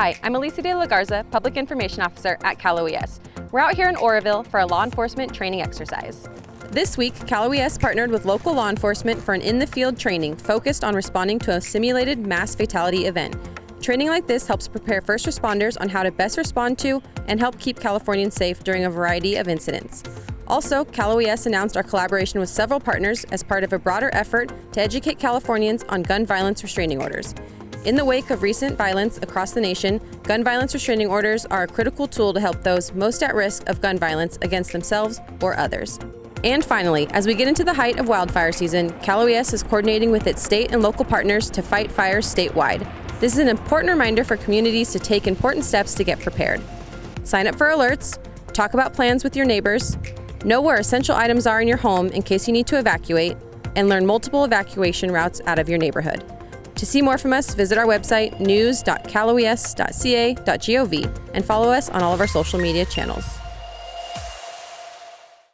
Hi, I'm Alicia de la Garza, Public Information Officer at Cal OES. We're out here in Oroville for a law enforcement training exercise. This week, Cal OES partnered with local law enforcement for an in-the-field training focused on responding to a simulated mass fatality event. Training like this helps prepare first responders on how to best respond to and help keep Californians safe during a variety of incidents. Also, Cal OES announced our collaboration with several partners as part of a broader effort to educate Californians on gun violence restraining orders. In the wake of recent violence across the nation, gun violence restraining orders are a critical tool to help those most at risk of gun violence against themselves or others. And finally, as we get into the height of wildfire season, Cal OES is coordinating with its state and local partners to fight fires statewide. This is an important reminder for communities to take important steps to get prepared. Sign up for alerts, talk about plans with your neighbors, know where essential items are in your home in case you need to evacuate, and learn multiple evacuation routes out of your neighborhood. To see more from us, visit our website news.caloes.ca.gov and follow us on all of our social media channels.